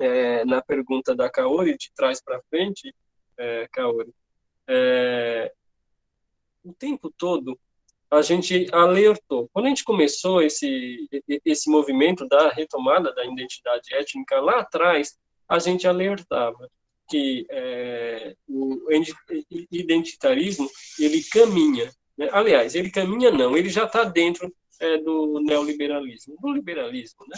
é, na pergunta da Kaori, de trás para frente, é, Kaori, é, o tempo todo a gente alertou. Quando a gente começou esse, esse movimento da retomada da identidade étnica, lá atrás, a gente alertava que é, o identitarismo, ele caminha, né? aliás, ele caminha não, ele já está dentro é, do neoliberalismo, do liberalismo, né?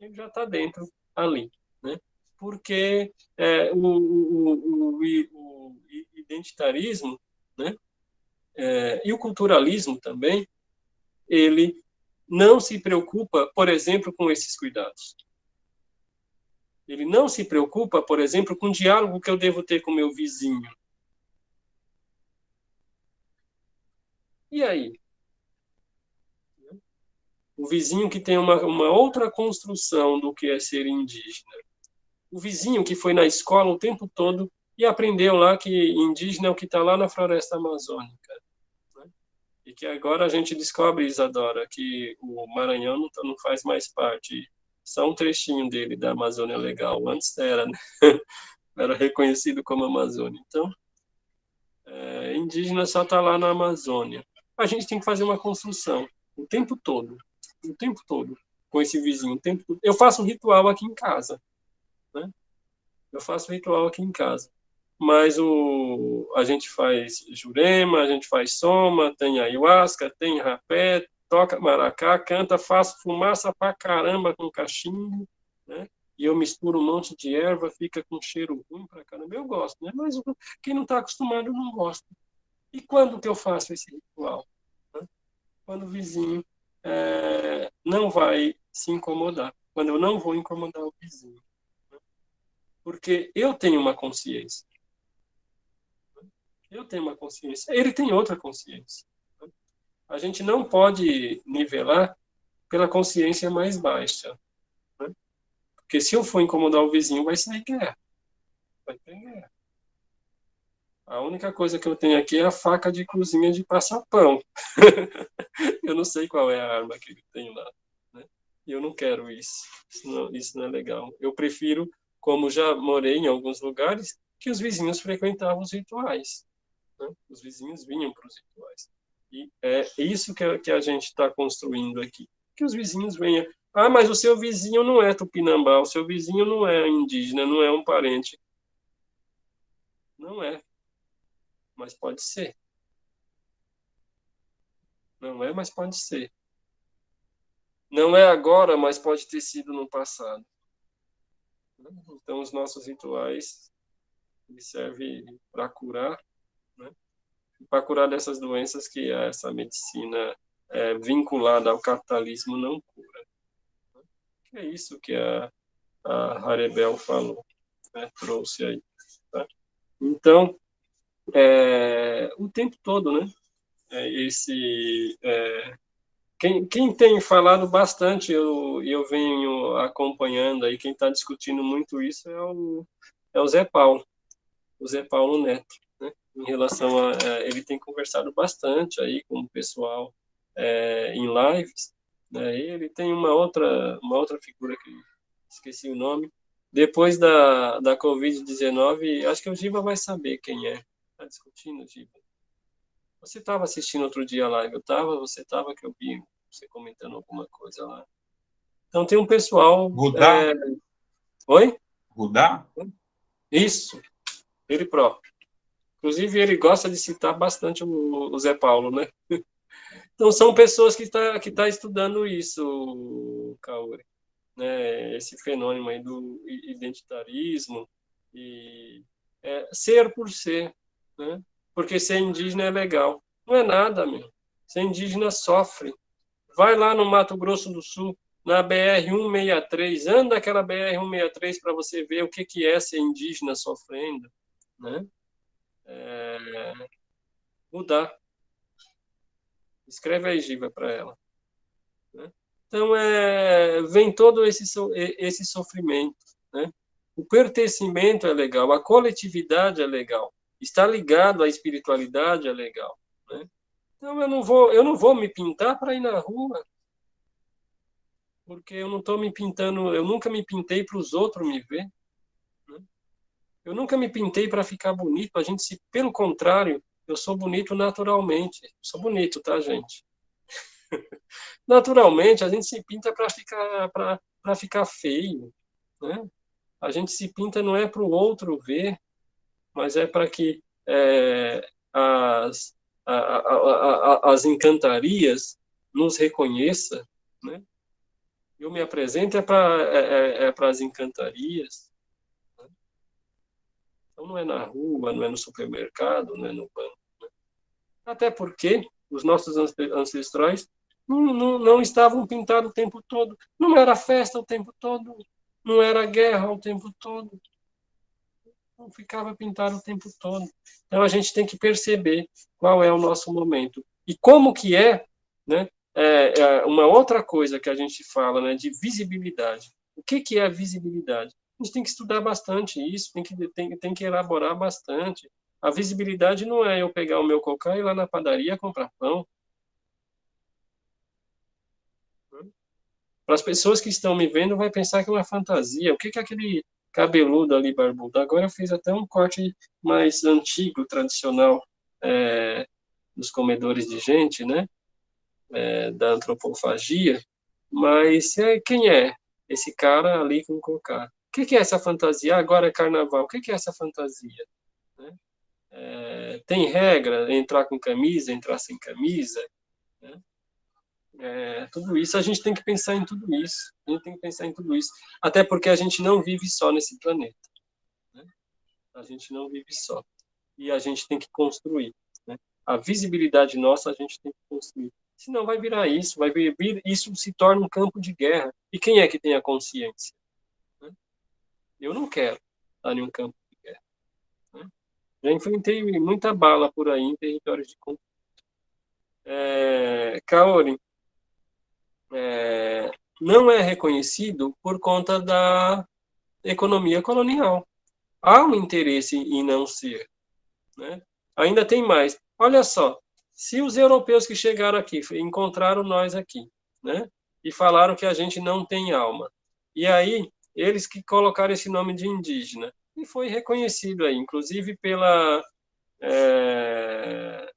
Ele já está dentro ali, né? Porque é, o, o, o, o, identitarismo, né? É, e o culturalismo também, ele não se preocupa, por exemplo, com esses cuidados. Ele não se preocupa, por exemplo, com o diálogo que eu devo ter com meu vizinho. E aí? O vizinho que tem uma, uma outra construção do que é ser indígena. O vizinho que foi na escola o tempo todo e aprendeu lá que indígena é o que está lá na floresta amazônica. Né? E que agora a gente descobre, Isadora, que o Maranhão não, tá, não faz mais parte, só um trechinho dele da Amazônia Legal. Antes era, né? era reconhecido como Amazônia. Então, é, indígena só está lá na Amazônia. A gente tem que fazer uma construção o tempo todo o tempo todo com esse vizinho. O tempo todo. Eu faço um ritual aqui em casa. Né? Eu faço ritual aqui em casa. Mas o, a gente faz jurema, a gente faz soma, tem ayahuasca, tem rapé, toca maracá, canta, faço fumaça pra caramba com cachimbo, né? E eu misturo um monte de erva, fica com cheiro ruim pra caramba. Eu gosto, né? Mas quem não está acostumado não gosta. E quando que eu faço esse ritual? Né? Quando o vizinho é, não vai se incomodar, quando eu não vou incomodar o vizinho. Porque eu tenho uma consciência. Eu tenho uma consciência, ele tem outra consciência. A gente não pode nivelar pela consciência mais baixa. Né? Porque se eu for incomodar o vizinho, vai sair guerra. Vai ter guerra. A única coisa que eu tenho aqui é a faca de cozinha de passar pão. eu não sei qual é a arma que ele tem lá. Né? Eu não quero isso. Isso não, isso não é legal. Eu prefiro, como já morei em alguns lugares, que os vizinhos frequentavam os rituais. Né? Os vizinhos vinham para os rituais. E é isso que que a gente está construindo aqui. Que os vizinhos venham. Ah, mas o seu vizinho não é tupinambá, o seu vizinho não é indígena, não é um parente. Não é mas pode ser. Não é, mas pode ser. Não é agora, mas pode ter sido no passado. Então, os nossos rituais servem para curar, né? para curar dessas doenças que essa medicina é, vinculada ao capitalismo não cura. É isso que a, a Harebel falou, né? trouxe aí. Tá? Então, é, o tempo todo, né? É, esse, é, quem, quem tem falado bastante, eu, eu venho acompanhando aí, quem está discutindo muito isso é o, é o Zé Paulo, o Zé Paulo Neto, né? Em relação a, ele tem conversado bastante aí com o pessoal é, em lives, né? Ele tem uma outra, uma outra figura que esqueci o nome, depois da, da Covid-19, acho que o Giva vai saber quem é, está discutindo, Giba? Você estava assistindo outro dia a live, eu estava, você estava, que eu vi você comentando alguma coisa lá. Então tem um pessoal... Rudá? É... Oi? Rudá? Isso, ele próprio. Inclusive, ele gosta de citar bastante o, Zé Paulo, né? Então, são pessoas que estão tá, que tá estudando isso, Kaori. Né? Esse fenômeno aí do identitarismo e é, ser por ser né? Porque ser indígena é legal. Não é nada, meu. Ser indígena sofre. Vai lá no Mato Grosso do Sul, na BR-163, anda aquela BR-163 para você ver o que, que é ser indígena sofrendo, né? É... Mudar. Escreve aí, Giva, para ela. Né? Então, é... vem todo esse, esse sofrimento, né? O pertencimento é legal, a coletividade é legal, Está ligado à espiritualidade é legal, né? Então eu não vou, eu não vou me pintar para ir na rua. porque eu não estou me pintando, eu nunca me pintei para os outros me ver. Né? Eu nunca me pintei para ficar bonito, a gente se, pelo contrário, eu sou bonito naturalmente. Sou bonito, tá, gente? naturalmente, a gente se pinta para ficar para ficar feio, né? A gente se pinta não é para o outro ver, mas é para que é, as, a, a, a, as encantarias nos reconheça, né? Eu me apresento é para é, é, é as encantarias. Né? Então não é na rua, não é no supermercado, não é no banco. Né? Até porque os nossos ancestrais não, não, não estavam pintados o tempo todo, não era festa o tempo todo, não era guerra o tempo todo, não ficava pintado o tempo todo. Então a gente tem que perceber qual é o nosso momento e como que é, né? É, é uma outra coisa que a gente fala, né, de visibilidade. O que que é a visibilidade? A gente tem que estudar bastante isso, tem que tem, tem que elaborar bastante. A visibilidade não é eu pegar o meu cocá e ir lá na padaria comprar pão. Para as pessoas que estão me vendo, vai pensar que é uma fantasia. O que que aquele cabeludo ali, barbudo. Agora eu fiz até um corte mais antigo, tradicional, é, dos comedores de gente, né? É, da antropofagia. Mas é, quem é esse cara ali com cocá? O que, que é essa fantasia? agora é carnaval. O que, que é essa fantasia? Né? É, tem regra entrar com camisa, entrar sem camisa? Né? É, tudo isso, a gente tem que pensar em tudo isso. A gente tem que pensar em tudo isso. Até porque a gente não vive só nesse planeta. Né? A gente não vive só. E a gente tem que construir. Né? A visibilidade nossa a gente tem que construir. Senão vai virar isso, vai vir, isso se torna um campo de guerra. E quem é que tem a consciência? Né? Eu não quero estar em um campo de guerra. Né? Já enfrentei muita bala por aí em territórios de conflito. É, Kaori, é, não é reconhecido por conta da economia colonial. Há um interesse em não ser. Né? Ainda tem mais. Olha só, se os europeus que chegaram aqui encontraram nós aqui, né, e falaram que a gente não tem alma, e aí eles que colocaram esse nome de indígena, e foi reconhecido aí, inclusive pela é,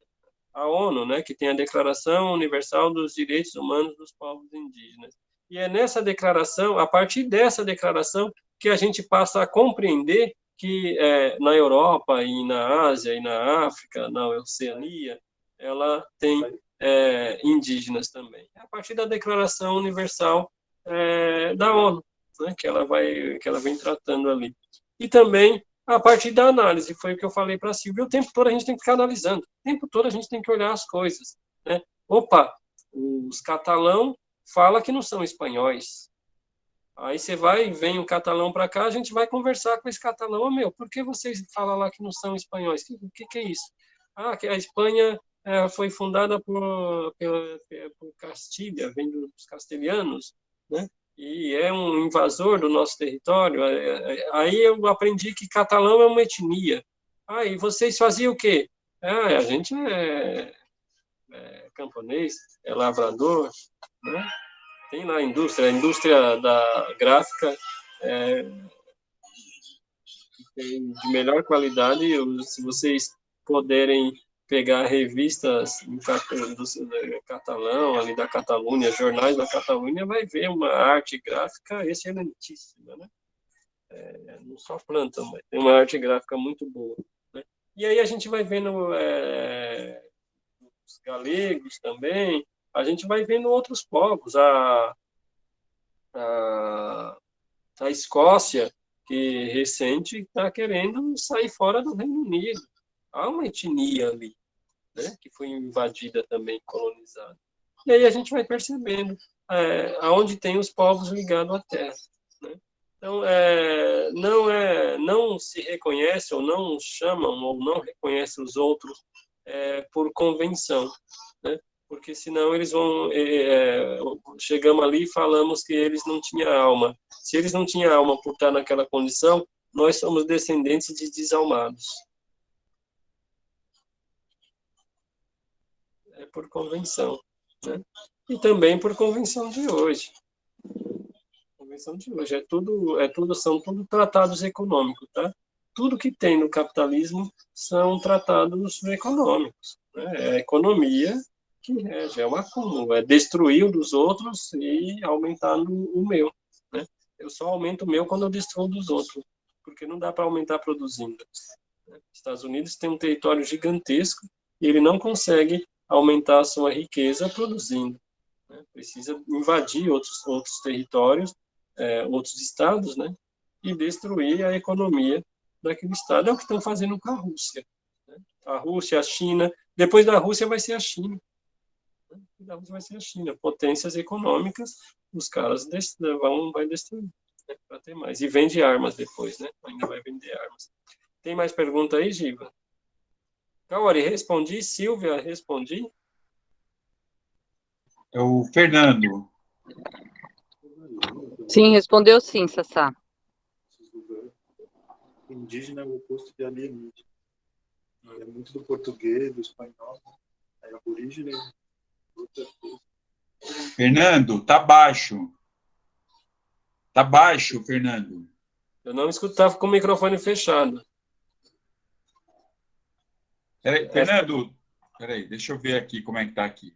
a ONU, né, que tem a Declaração Universal dos Direitos Humanos dos Povos Indígenas. E é nessa declaração, a partir dessa declaração, que a gente passa a compreender que é, na Europa e na Ásia e na África, na Oceania, ela tem é, indígenas também. A partir da Declaração Universal é, da ONU, né, que ela vai que ela vem tratando ali. E também a partir da análise, foi o que eu falei para a Silvia, o tempo todo a gente tem que ficar analisando, o tempo todo a gente tem que olhar as coisas. Né? Opa, os catalão fala que não são espanhóis. Aí você vai, vem um catalão para cá, a gente vai conversar com esse catalão, oh, meu, por que vocês falam lá que não são espanhóis? O que, que, que, é isso? Ah, que a Espanha é, foi fundada por, por, por Castilha, vem dos castelhanos, né? E é um invasor do nosso território. É, é, aí eu aprendi que catalão é uma etnia. Ah, vocês faziam o quê? Ah, a gente é, é camponês, é lavrador, né? tem lá a indústria, a indústria da gráfica é, de melhor qualidade, se vocês puderem pegar revistas do, catalão, ali da Catalunha, jornais da Catalunha, vai ver uma arte gráfica excelentíssima, né? É, não só planta, mas tem uma arte gráfica muito boa. Né? E aí a gente vai vendo é, os galegos também, a gente vai vendo outros povos, a, a, a Escócia, que recente está querendo sair fora do Reino Unido. Há uma etnia ali né, que foi invadida também, colonizada. E aí a gente vai percebendo é, aonde tem os povos ligados à terra. Né? Então, é, não, é, não se reconhece, ou não chamam, ou não reconhece os outros é, por convenção, né? porque senão eles vão... É, é, chegamos ali e falamos que eles não tinham alma. Se eles não tinham alma por estar naquela condição, nós somos descendentes de desalmados. Por convenção, né? e também por convenção de hoje. invenção de hoje. É tudo, é tudo, são tudo tratados econômicos, tá? Tudo que tem no capitalismo são tratados econômicos. Né? É a economia que rege, é o acúmulo, é destruir o dos outros e aumentar o meu. Né? Eu só aumento o meu quando eu destruo dos outros, porque não dá para aumentar produzindo. Estados Unidos tem um território gigantesco e ele não consegue aumentar a sua riqueza produzindo. Né? Precisa invadir outros, outros territórios, é, outros estados, né? e destruir a economia daquele estado. É o que estão fazendo com a Rússia. Né? A Rússia, a China, depois da Rússia vai ser a China. Né? Da Rússia vai ser a China. Potências econômicas, os caras vão vai destruir né? para ter mais. E vende armas depois, né? Ainda vai vender armas. Tem mais pergunta aí, Giva? Kaori, respondi. Silvia, respondi. É o Fernando. Sim, respondeu sim, Sassá. Indígena é o oposto de alienígena. É muito do português, do espanhol, é aborígene, outra coisa. Fernando, tá baixo. Tá baixo, Fernando. Eu não escutava com o microfone fechado. Peraí, Fernando, peraí, deixa eu ver aqui como é que tá aqui.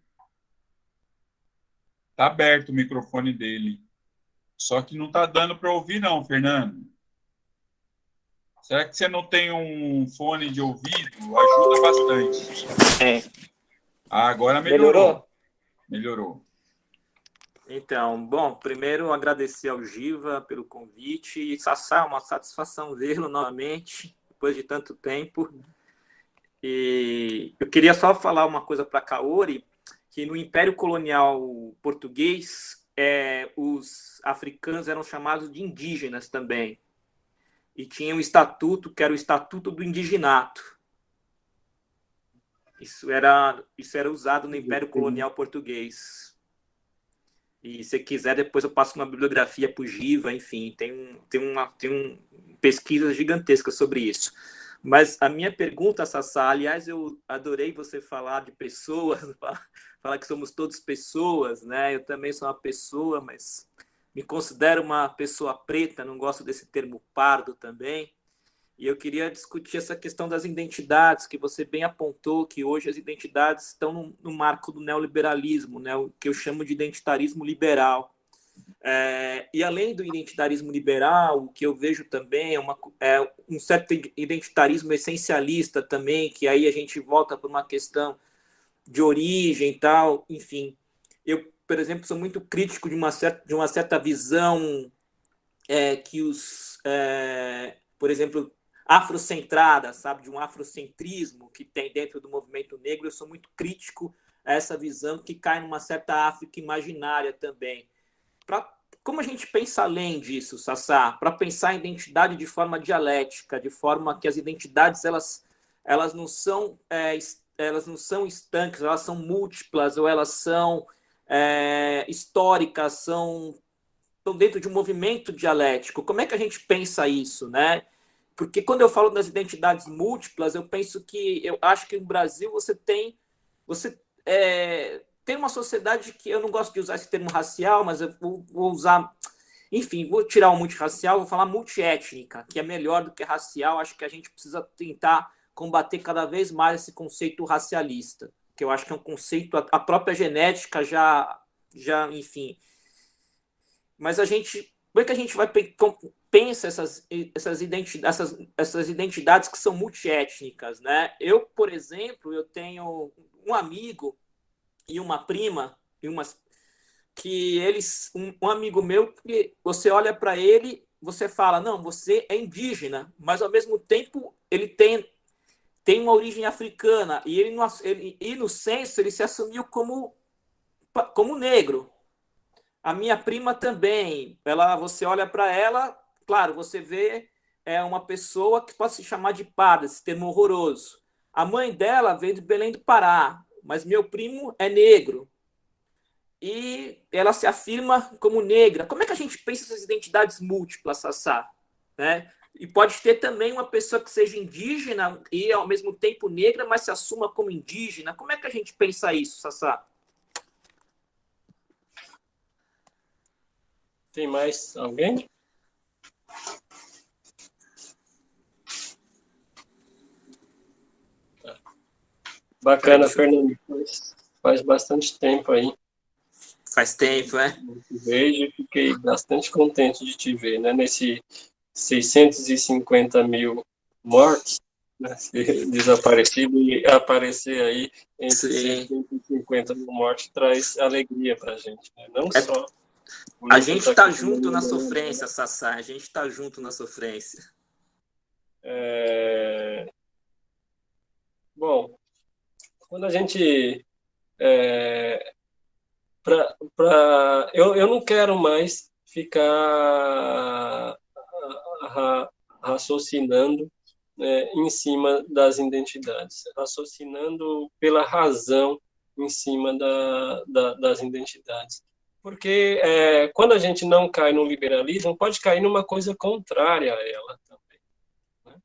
Tá aberto o microfone dele. Só que não tá dando para ouvir não, Fernando. Será que você não tem um fone de ouvido? Ajuda bastante. É. Ah, agora melhorou. Melhorou? Melhorou. Então, bom, primeiro agradecer ao Giva pelo convite. E Sassá, uma satisfação vê-lo novamente, depois de tanto tempo. E eu queria só falar uma coisa para Kaori, que no Império Colonial Português, é, os africanos eram chamados de indígenas também. E tinha um estatuto, que era o Estatuto do Indiginato. Isso era, isso era usado no Império Colonial Português. E se quiser, depois eu passo uma bibliografia para o Giva, enfim, tem, tem, uma, tem um, pesquisas gigantescas sobre isso. Mas a minha pergunta, Sassá, aliás, eu adorei você falar de pessoas, falar que somos todos pessoas, né? Eu também sou uma pessoa, mas me considero uma pessoa preta, não gosto desse termo pardo também. E eu queria discutir essa questão das identidades, que você bem apontou que hoje as identidades estão no, no marco do neoliberalismo, né? o que eu chamo de identitarismo liberal. É, e além do identitarismo liberal, o que eu vejo também é, uma, é um certo identitarismo essencialista também, que aí a gente volta para uma questão de origem e tal, enfim. Eu, por exemplo, sou muito crítico de uma certa, de uma certa visão é, que os, é, por exemplo, afrocentrada, sabe, de um afrocentrismo que tem dentro do movimento negro. Eu sou muito crítico a essa visão que cai numa certa África imaginária também Pra, como a gente pensa além disso, Sassá? Para pensar a identidade de forma dialética, de forma que as identidades elas, elas não são é, elas não são estanques, elas são múltiplas ou elas são é, históricas, são estão dentro de um movimento dialético. Como é que a gente pensa isso, né? Porque quando eu falo das identidades múltiplas, eu penso que eu acho que no Brasil você tem você é, tem uma sociedade que eu não gosto de usar esse termo racial, mas eu vou, vou usar. Enfim, vou tirar o multirracial, vou falar multiétnica, que é melhor do que racial. Acho que a gente precisa tentar combater cada vez mais esse conceito racialista, que eu acho que é um conceito, a própria genética já, já enfim. Mas a gente, como é que a gente vai pensa essas, essas, identidades, essas, essas identidades que são multiétnicas, né? Eu, por exemplo, eu tenho um amigo e uma prima e umas que eles um, um amigo meu que você olha para ele você fala não você é indígena mas ao mesmo tempo ele tem tem uma origem africana e ele, no, ele e no censo ele se assumiu como como negro. A minha prima também ela você olha para ela claro você vê é uma pessoa que pode se chamar de parda esse termo horroroso. A mãe dela veio de Belém do Pará mas meu primo é negro. E ela se afirma como negra. Como é que a gente pensa essas identidades múltiplas, Sassá? Né? E pode ter também uma pessoa que seja indígena e ao mesmo tempo negra, mas se assuma como indígena. Como é que a gente pensa isso, Sassá? Tem mais alguém? Bacana, Fernando. Faz, faz bastante tempo aí. Faz tempo, é? Vejo e fiquei bastante contente de te ver, né? Nesse 650 mil mortos, né? desaparecido e aparecer aí entre Sim. 150 mil mortes traz alegria para a gente, né? Não é, só... A gente está tá junto na sofrência, Sassá, a gente está junto na sofrência. É... Bom, quando a gente... É... Pra, pra... Eu, eu não quero mais ficar raciocinando né, em cima das identidades, raciocinando pela razão em cima da, da, das identidades. Porque é, quando a gente não cai no liberalismo, pode cair numa coisa contrária a ela também. Né?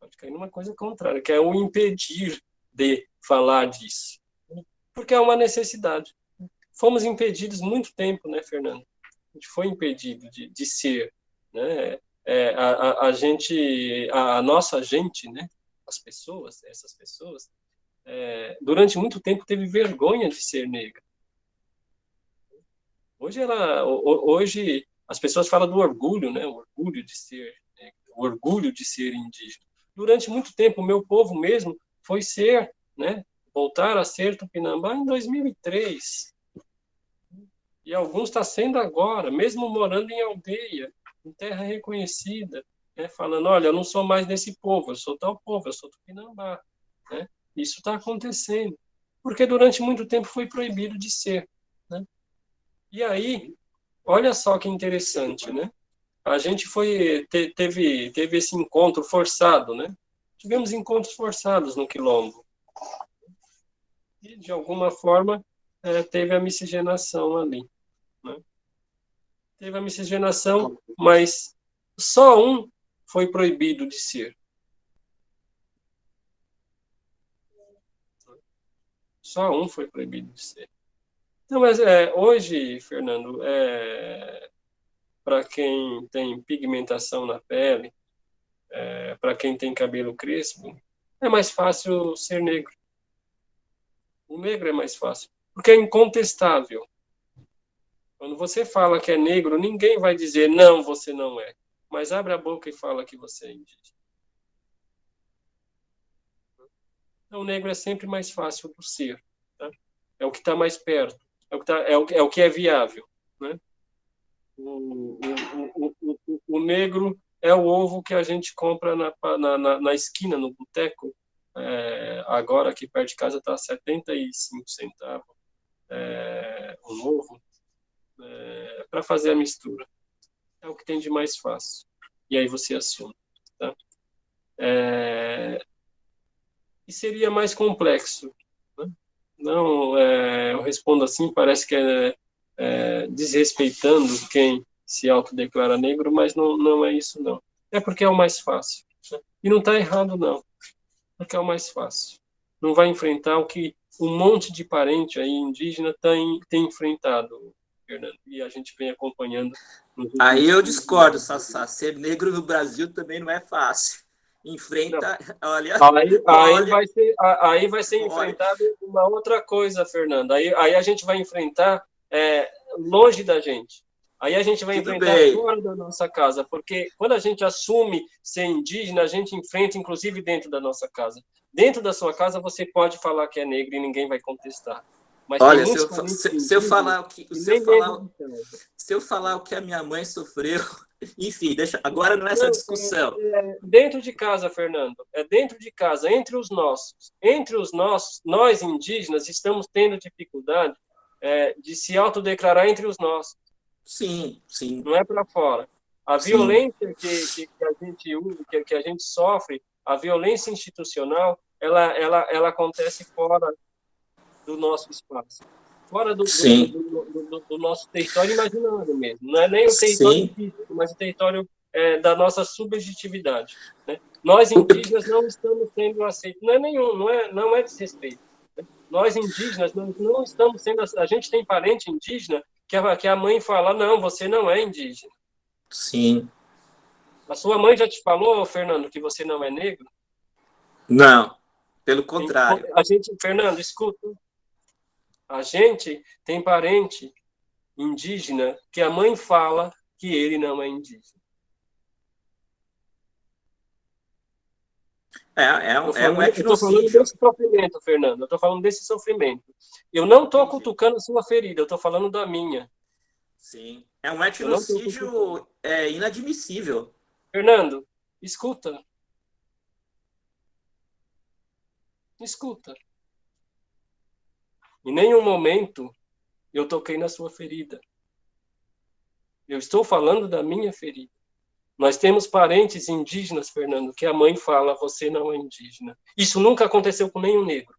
Pode cair numa coisa contrária, que é o impedir de falar disso. Porque é uma necessidade. Fomos impedidos muito tempo, né, Fernando? A gente foi impedido de, de ser. Né? é, a, a, gente, a, nossa gente, né, as pessoas, essas pessoas, é, durante muito tempo teve vergonha de ser negra. Hoje ela, hoje as pessoas falam do orgulho, né, o orgulho de ser o orgulho de ser indígena. Durante muito tempo o meu povo mesmo foi ser, né, voltar a ser Tupinambá em 2003. E alguns está sendo agora, mesmo morando em aldeia, em terra reconhecida, né, falando, olha, eu não sou mais desse povo, eu sou tal povo, eu sou Tupinambá. Né? Isso está acontecendo, porque durante muito tempo foi proibido de ser. Né? E aí, olha só que interessante, né? A gente foi te, teve teve esse encontro forçado, né? Tivemos encontros forçados no quilombo. E de alguma forma é, teve a miscigenação ali teve a miscigenação, mas só um foi proibido de ser. Só um foi proibido de ser. Então, mas é, hoje, Fernando, é, para quem tem pigmentação na pele, é, para quem tem cabelo crespo, é mais fácil ser negro. O negro é mais fácil, porque é incontestável. Quando você fala que é negro, ninguém vai dizer não, você não é. Mas abre a boca e fala que você é indígena. Então, o negro é sempre mais fácil do ser. Tá? É o que está mais perto. É o que, tá, é, o, é o que é viável. Né? O, o, o, o, negro é o ovo que a gente compra na, na, na esquina, no boteco. É, agora, aqui perto de casa, está 75 centavos é, ovo é, para fazer a mistura. É o que tem de mais fácil. E aí você assume. Tá? É, e seria mais complexo. Né? Não, é, eu respondo assim, parece que é, é desrespeitando quem se autodeclara negro, mas não, não é isso, não. É porque é o mais fácil. Né? E não está errado, não. Porque é o mais fácil. Não vai enfrentar o que um monte de parente aí indígena tem, tem enfrentado, Fernando, e a gente vem acompanhando. Aí eu discordo, Sassá. Ser negro no Brasil também não é fácil. Enfrenta, não. olha, aí, olha, aí vai ser, aí vai ser enfrentado uma outra coisa, Fernando. Aí, aí a gente vai enfrentar é, longe da gente. Aí a gente vai Tudo enfrentar bem. fora da nossa casa, porque quando a gente assume ser indígena, a gente enfrenta, inclusive, dentro da nossa casa. Dentro da sua casa, você pode falar que é negro e ninguém vai contestar. Mas Olha, se eu, se, se eu, falar o que se eu falar, se eu falar o que a minha mãe sofreu, enfim, deixa. Agora não é essa discussão. É, dentro de casa, Fernando, é dentro de casa, entre os nossos, entre os nossos, nós indígenas estamos tendo dificuldade é, de se autodeclarar entre os nossos. Sim, sim. Não é para fora. A sim. violência que, que, que, a gente usa, que, que a gente sofre, a violência institucional, ela, ela, ela acontece fora do nosso espaço. Fora do, do, do, do nosso território imaginário mesmo. Não é nem o território Sim. físico, mas o território é, da nossa subjetividade. Né? Nós, indígenas, não estamos sendo aceitos. Não é nenhum, não é, não é desrespeito. Né? Nós, indígenas, não, não estamos sendo... A gente tem parente indígena que a, que a mãe fala, não, você não é indígena. Sim. A sua mãe já te falou, Fernando, que você não é negro? Não, pelo contrário. A gente, Fernando, escuta. A gente tem parente indígena que a mãe fala que ele não é indígena. É, é, um, é um Eu estou falando desse sofrimento, Fernando. Eu estou falando desse sofrimento. Eu não estou cutucando a sua ferida, eu estou falando da minha. Sim. É um etnocídio é, inadmissível. Fernando, escuta. Escuta. Em nenhum momento eu toquei na sua ferida. Eu estou falando da minha ferida. Nós temos parentes indígenas, Fernando, que a mãe fala, você não é indígena. Isso nunca aconteceu com nenhum negro.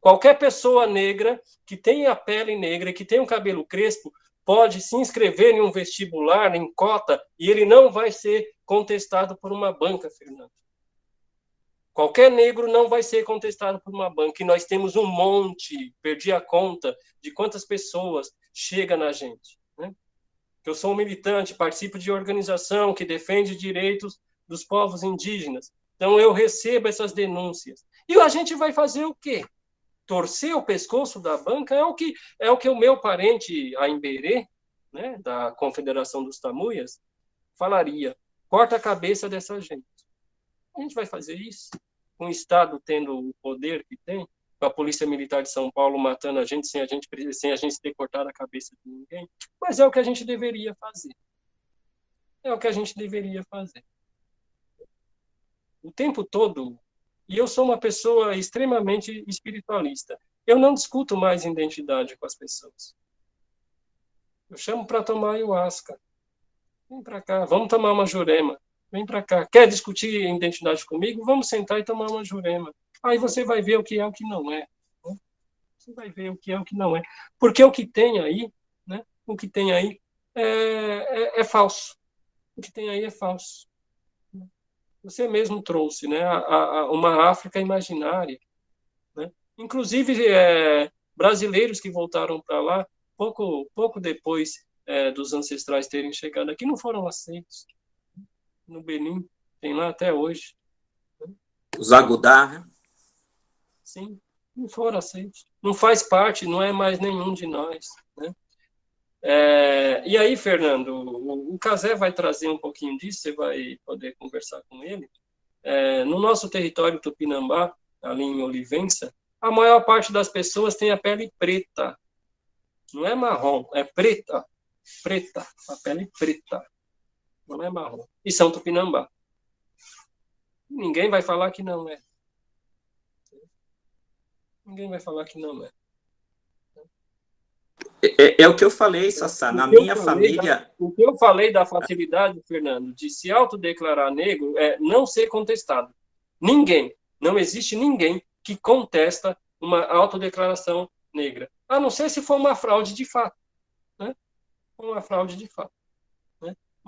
Qualquer pessoa negra que tenha a pele negra, que tenha um cabelo crespo, pode se inscrever em um vestibular, em cota, e ele não vai ser contestado por uma banca, Fernando. Qualquer negro não vai ser contestado por uma banca. E nós temos um monte, perdi a conta de quantas pessoas chega na gente. Né? Eu sou um militante, participo de organização que defende direitos dos povos indígenas. Então eu recebo essas denúncias. E a gente vai fazer o quê? Torcer o pescoço da banca é o que é o que o meu parente a Imberê, né, da Confederação dos Tamuias, falaria. Corta a cabeça dessa gente. A gente vai fazer isso? o Estado tendo o poder que tem, com a Polícia Militar de São Paulo matando a gente sem a gente, sem a gente ter cortado a cabeça de ninguém, mas é o que a gente deveria fazer. É o que a gente deveria fazer. O tempo todo, e eu sou uma pessoa extremamente espiritualista, eu não discuto mais identidade com as pessoas. Eu chamo para tomar ayahuasca. Vem para cá, vamos tomar uma jurema. Vem para cá. Quer discutir identidade comigo? Vamos sentar e tomar uma jurema. Aí você vai ver o que é o que não é. Né? Você vai ver o que é o que não é. Porque o que tem aí, né? O que tem aí é, é, é falso. O que tem aí é falso. Você mesmo trouxe, né? A, a, uma África imaginária. Né? Inclusive, é, brasileiros que voltaram para lá, pouco, pouco depois é, dos ancestrais terem chegado aqui, não foram aceitos no Benin, tem lá até hoje. Os Agudá, né? Sim, não foram aceitos. Não faz parte, não é mais nenhum de nós. Né? É, e aí, Fernando, o, o Casé vai trazer um pouquinho disso, você vai poder conversar com ele. É, no nosso território Tupinambá, ali em Olivença, a maior parte das pessoas tem a pele preta. Não é marrom, é preta. Preta, a pele preta não é marrom. E São Tupinambá. Ninguém vai falar que não é. Ninguém vai falar que não é. É, é, é o que eu falei, Sassá. Na minha família. Da, o que eu falei da facilidade, Fernando, de se autodeclarar negro é não ser contestado. Ninguém, não existe ninguém que contesta uma autodeclaração negra. A não ser se for uma fraude de fato. Né? Uma fraude de fato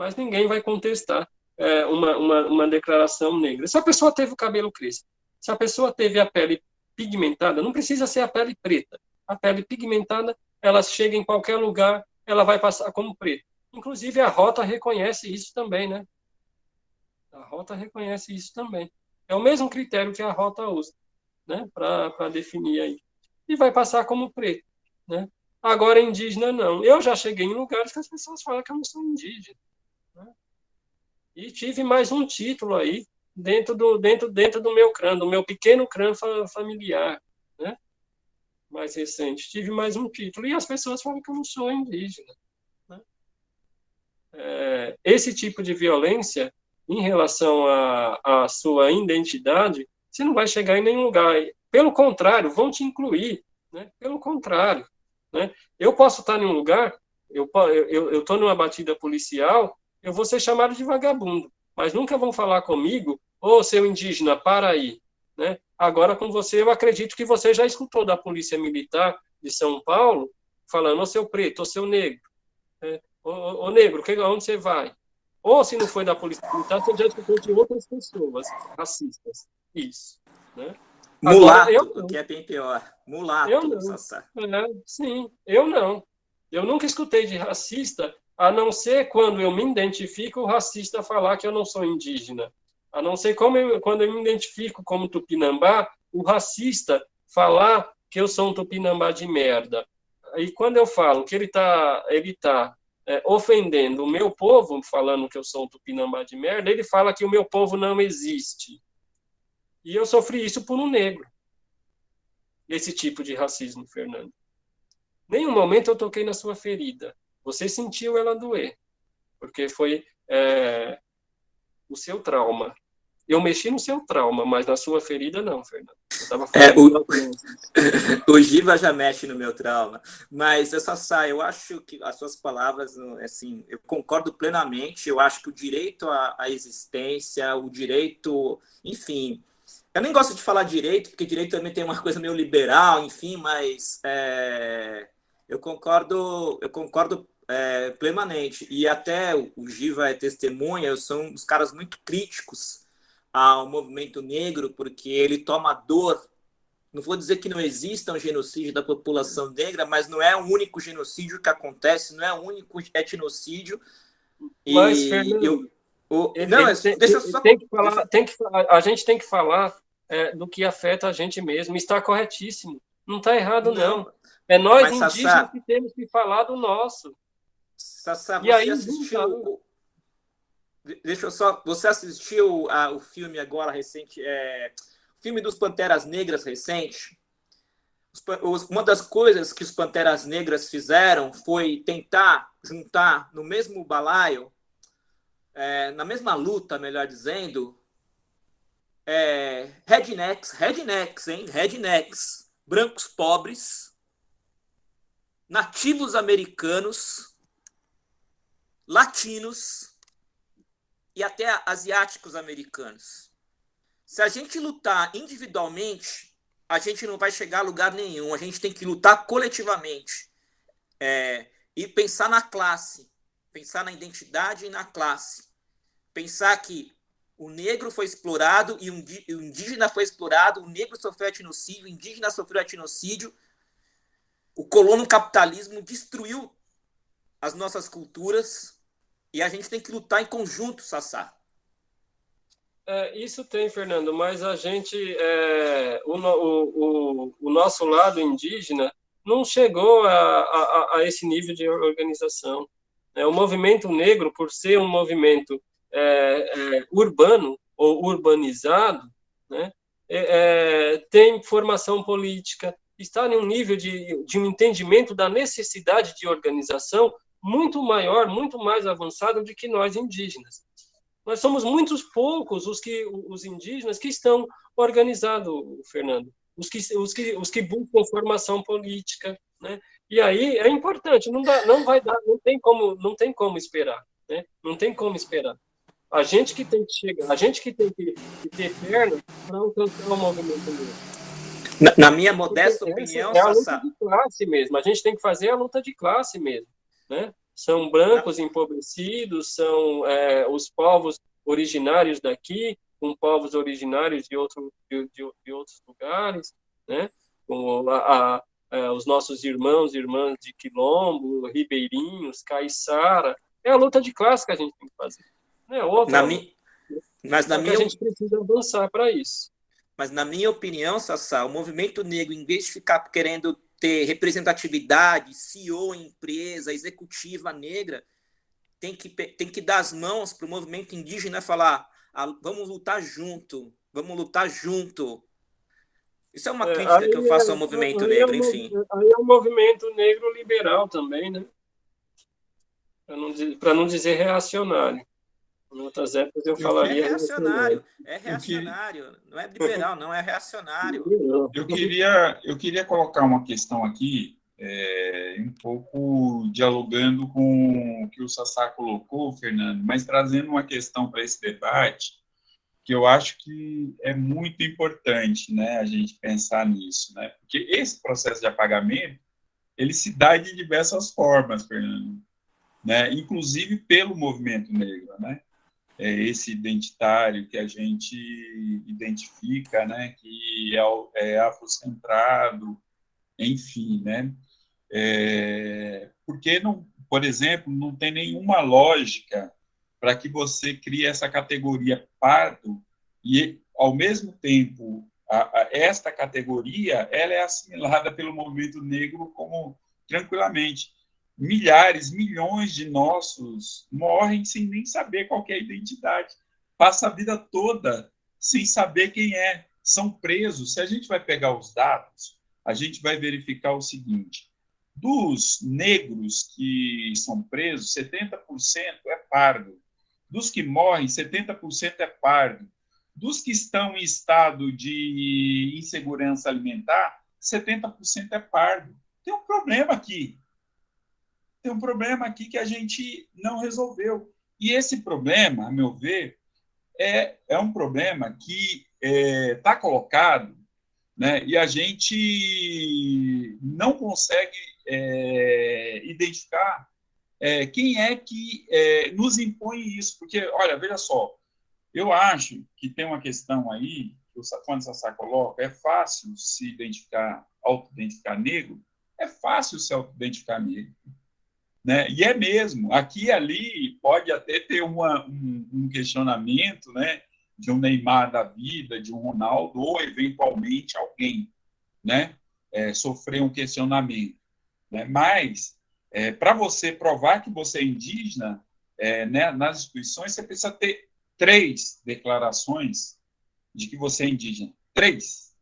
mas ninguém vai contestar é, uma, uma, uma declaração negra. Se a pessoa teve o cabelo crespo, se a pessoa teve a pele pigmentada, não precisa ser a pele preta. A pele pigmentada, ela chega em qualquer lugar, ela vai passar como preta. Inclusive, a rota reconhece isso também, né? A rota reconhece isso também. É o mesmo critério que a rota usa, né? Para definir aí. E vai passar como preto, né? Agora, indígena, não. Eu já cheguei em lugares que as pessoas falam que eu não sou indígena. E tive mais um título aí dentro do, dentro, dentro do meu clã, do meu pequeno clã familiar, né? Mais recente. Tive mais um título. E as pessoas falam que eu não sou indígena. Né? É, esse tipo de violência, em relação à sua identidade, você não vai chegar em nenhum lugar. Pelo contrário, vão te incluir. Né? Pelo contrário. Né? Eu posso estar em um lugar, eu estou eu, eu numa batida policial, eu vou ser chamado de vagabundo. Mas nunca vão falar comigo, ô oh, seu indígena, para aí. Né? Agora, com você, eu acredito que você já escutou da Polícia Militar de São Paulo falando, ô seu preto, ô seu negro, né? ô, negro, que, onde você vai? Ou se não foi da Polícia Militar, você já escutou de outras pessoas racistas. Isso. Né? Mulato, Agora, que é bem pior. Mulato, eu não. É, sim, eu não. Eu nunca escutei de racista, a não ser quando eu me identifico, o racista falar que eu não sou indígena. A não ser eu, quando eu me identifico como tupinambá, o racista falar que eu sou um tupinambá de merda. E quando eu falo que ele está ele tá, é, ofendendo o meu povo, falando que eu sou um tupinambá de merda, ele fala que o meu povo não existe. E eu sofri isso por um negro. Esse tipo de racismo, Fernando. Nenhum momento eu toquei na sua ferida. Você sentiu ela doer, porque foi é, o seu trauma. Eu mexi no seu trauma, mas na sua ferida não, Fernando. É, o, o Giva já mexe no meu trauma, mas eu só saio. Eu acho que as suas palavras, assim, eu concordo plenamente. Eu acho que o direito à, à existência, o direito, enfim, eu nem gosto de falar direito, porque direito também tem uma coisa meio liberal, enfim, mas é, eu concordo, eu concordo é, plenamente. E até o Giva é testemunha, eu sou um dos caras muito críticos ao movimento negro, porque ele toma dor. Não vou dizer que não exista um genocídio da população negra, mas não é o único genocídio que acontece, não é o único etnocídio. Mas, e Fernando, eu, o, ele, não, ele, deixa só. Tem que falar, tem que, a gente tem que falar é, do que afeta a gente mesmo. Está corretíssimo. Não está errado, não. não. É nós mas, indígenas Sassá, que temos que falar do nosso. Sassá, e aí, assistiu, Deixa eu só. Você assistiu a, o filme agora recente, é, o filme dos Panteras Negras recente? Uma das coisas que os Panteras Negras fizeram foi tentar juntar no mesmo balaio, é, na mesma luta, melhor dizendo, é, rednecks, rednecks, hein? Rednecks, brancos pobres, nativos americanos, latinos e até asiáticos americanos. Se a gente lutar individualmente, a gente não vai chegar a lugar nenhum. A gente tem que lutar coletivamente. É, e pensar na classe, pensar na identidade e na classe. Pensar que o negro foi explorado e o indígena foi explorado, o negro sofreu etnocídio, o indígena sofreu etnocídio. O colono capitalismo destruiu as nossas culturas, e a gente tem que lutar em conjunto, Sassá. É, isso tem, Fernando, mas a gente, é, o, o, o, nosso lado indígena não chegou a, a, a esse nível de organização. É, o movimento negro, por ser um movimento é, é urbano ou urbanizado, né, é, tem formação política, está em um nível de, de um entendimento da necessidade de organização muito maior, muito mais avançado do que nós indígenas. Nós somos muitos poucos os que os indígenas que estão organizados, Fernando, os que os que os que buscam formação política, né? E aí é importante, não dá, não vai dar, não tem como, não tem como esperar, né? Não tem como esperar. A gente que tem que chegar, a gente que tem que, que ter perna para alcançar o movimento mesmo. Na, na minha modesta opinião, é a luta de classe mesmo. A gente tem que fazer a luta de classe mesmo né? São brancos empobrecidos, são é, os povos originários daqui, com povos originários de, outro, de, de, de outros lugares, né? Com a, a, é, os nossos irmãos e irmãs de Quilombo, ribeirinhos, caiçara. É a luta de classe que a gente tem que fazer. Né? Outra, na mi... Mas na minha... a gente precisa avançar para isso. Mas na minha opinião, Sassá, o movimento negro, em vez de ficar querendo ter representatividade, CEO em empresa, executiva negra, tem que, tem que dar as mãos para o movimento indígena falar: ah, vamos lutar junto, vamos lutar junto. Isso é uma é, crítica que eu faço ao é, movimento negro, é, enfim. Aí é um movimento negro liberal também, né? Para não, não dizer reacionário. Em outras épocas eu falaria. É reacionário, é reacionário. Não é liberal, não, é reacionário. Eu queria, eu queria colocar uma questão aqui, é, um pouco dialogando com o que o Sassá colocou, Fernando, mas trazendo uma questão para esse debate, que eu acho que é muito importante né, a gente pensar nisso, né? Porque esse processo de apagamento, ele se dá de diversas formas, Fernando, né? Inclusive pelo movimento negro, né? É, esse identitário que a gente identifica, né, que é, é afrocentrado, enfim, né, é, porque, não, por exemplo, não tem nenhuma lógica para que você crie essa categoria pardo e, ao mesmo tempo, a, a, esta categoria ela é assimilada pelo movimento negro como tranquilamente. Milhares, milhões de nossos morrem sem nem saber qual é a identidade. Passa a vida toda sem saber quem é. São presos. Se a gente vai pegar os dados, a gente vai verificar o seguinte: dos negros que são presos, 70% é pardo. Dos que morrem, 70% é pardo. Dos que estão em estado de insegurança alimentar, 70% é pardo. Tem um problema aqui. Tem um problema aqui que a gente não resolveu. E esse problema, a meu ver, é, é um problema que está é, tá colocado né, e a gente não consegue é, identificar é, quem é que é, nos impõe isso. Porque, olha, veja só, eu acho que tem uma questão aí, que o quando Sassá coloca, é fácil se identificar, auto-identificar negro, é fácil se auto-identificar negro. Né? E é mesmo, aqui e ali pode até ter uma, um, um, questionamento né, de um Neymar da vida, de um Ronaldo, ou eventualmente alguém né, é, sofrer um questionamento. Né? Mas, é, para você provar que você é indígena, é, né, nas instituições, você precisa ter três declarações de que você é indígena. Três.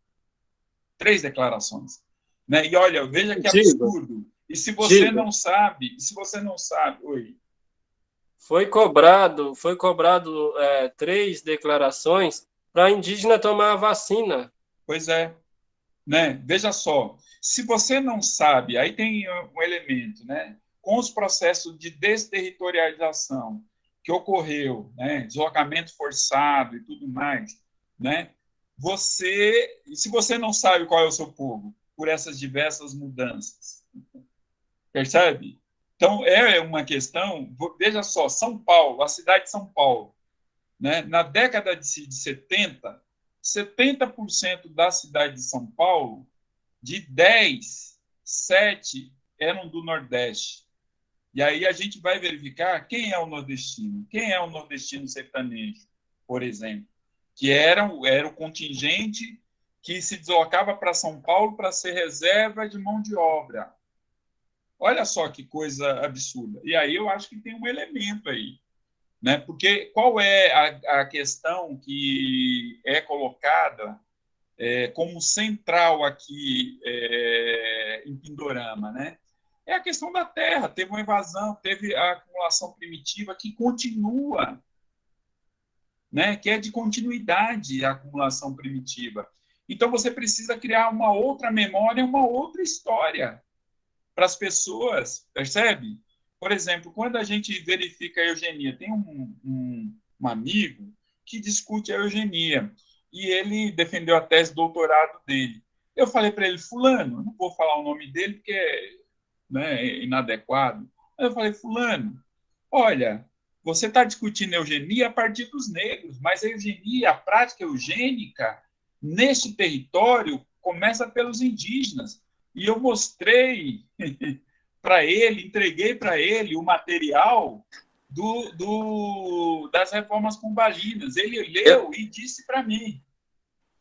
Três declarações. Né? E olha, veja que absurdo. E se você Diga. não sabe, se você não sabe, oi. Foi cobrado, foi cobrado é, três declarações para indígena tomar a vacina. Pois é, né? Veja só, se você não sabe, aí tem um elemento, né? Com os processos de desterritorialização, que ocorreu, né, deslocamento forçado e tudo mais, né, você, se você não sabe qual é o seu povo, por essas diversas mudanças, percebe? Então, é uma questão, veja só, São Paulo, a cidade de São Paulo, né, na década de 70, 70% da cidade de São Paulo, de 10, 7 eram do Nordeste. E aí a gente vai verificar quem é o nordestino. Quem é o nordestino sertanejo, por exemplo? Que era, era o contingente que se deslocava para São Paulo para ser reserva de mão de obra. Olha só que coisa absurda. E aí eu acho que tem um elemento aí. Né? Porque qual é a, a questão que é colocada é, como central aqui é, em Pindorama? Né? é a questão da terra. Teve uma invasão, teve a acumulação primitiva que continua, né? que é de continuidade a acumulação primitiva. Então, você precisa criar uma outra memória, uma outra história para as pessoas, percebe? Por exemplo, quando a gente verifica a eugenia, tem um, um, um amigo que discute a eugenia e ele defendeu a tese de doutorado dele. Eu falei para ele, fulano, não vou falar o nome dele porque né, inadequado. eu falei, fulano, olha, você está discutindo eugenia a partir dos negros, mas a eugenia, a prática eugênica, neste território, começa pelos indígenas. E eu mostrei para ele, entreguei para ele o material do, do, das reformas combalinas. Ele leu e disse para mim.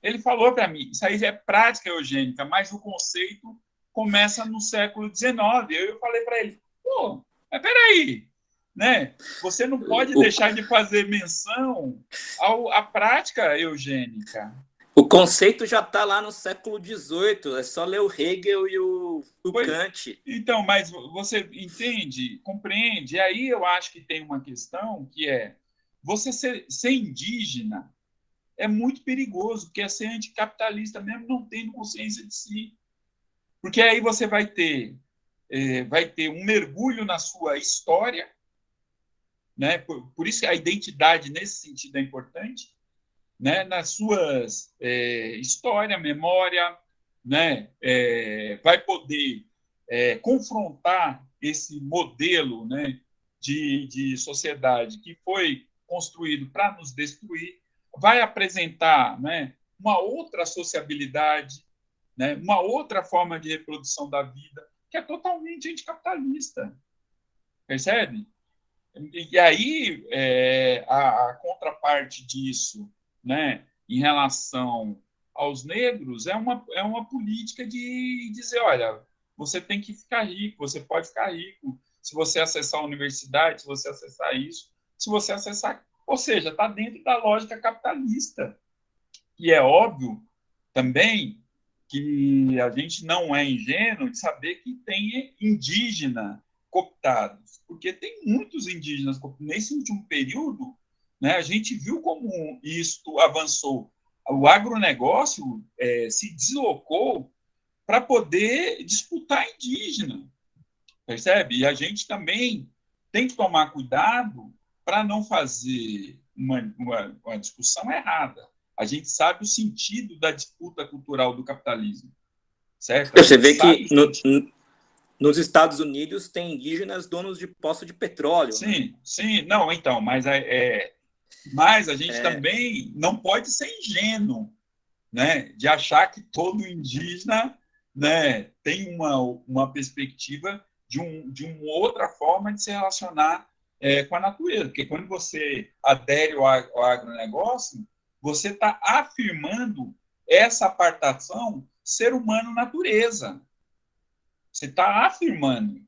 Ele falou para mim, isso aí é prática eugênica, mas o conceito começa no século XIX. Eu falei para ele, pô, mas peraí, né? Você não pode deixar de fazer menção ao, à prática eugênica. O conceito já está lá no século XVIII, é só ler o Hegel e o, o pois, Kant. Então, mas você entende, compreende? E aí eu acho que tem uma questão que é você ser, ser indígena é muito perigoso, porque é ser anticapitalista mesmo não tendo consciência de si. Porque aí você vai ter, é, vai ter um mergulho na sua história, né? Por, por, isso que a identidade nesse sentido é importante, né? Nas suas é, história, memória, né? É, vai poder é, confrontar esse modelo, né? De, de sociedade que foi construído para nos destruir, vai apresentar, né? Uma outra sociabilidade, né, uma outra forma de reprodução da vida, que é totalmente anticapitalista. Percebe? E aí, é, a, a, contraparte disso, né, em relação aos negros, é uma, é uma política de dizer: olha, você tem que ficar rico, você pode ficar rico se você acessar a universidade, se você acessar isso, se você acessar. Ou seja, está dentro da lógica capitalista. E é óbvio também que a gente não é ingênuo de saber que tem indígena cooptados, porque tem muitos indígenas nesse último período, né, a gente viu como isto avançou. O agronegócio é, se deslocou para poder disputar indígena, percebe? E a gente também tem que tomar cuidado para não fazer uma, uma, uma discussão errada. A gente sabe o sentido da disputa cultural do capitalismo, certo? Você vê que no, nos Estados Unidos tem indígenas donos de poço de petróleo. Né? Sim, né? sim, não, então, mas é, é mas a gente é. também não pode ser ingênuo, né, de achar que todo indígena, né, tem uma, uma perspectiva de, um, de uma outra forma de se relacionar é, com a natureza, porque quando você adere ao, ao agronegócio, você está afirmando essa apartação ser humano-natureza. Você está afirmando,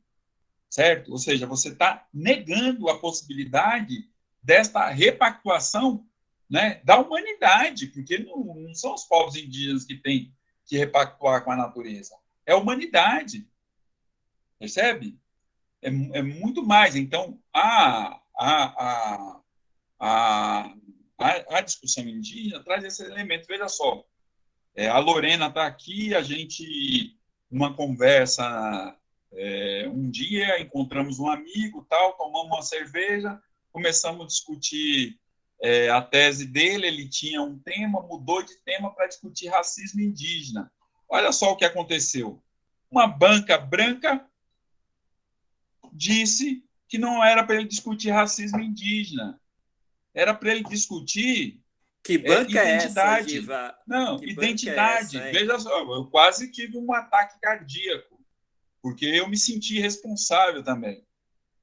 certo? Ou seja, você está negando a possibilidade desta repactuação né, da humanidade, porque não, não, são os povos indígenas que têm que repactuar com a natureza, é a humanidade. Percebe? É, é muito mais. Então, a, a, a, a, a discussão indígena traz esse elemento. Veja só, é, a Lorena está aqui, a gente numa conversa é, um dia, encontramos um amigo, tal, tomamos uma cerveja, começamos a discutir é, a tese dele, ele tinha um tema, mudou de tema para discutir racismo indígena. Olha só o que aconteceu. Uma banca branca disse que não era para ele discutir racismo indígena, era para ele discutir que banca é, identidade. É essa, Não, que identidade. É essa, Veja só, eu quase tive um ataque cardíaco, porque eu me senti responsável também,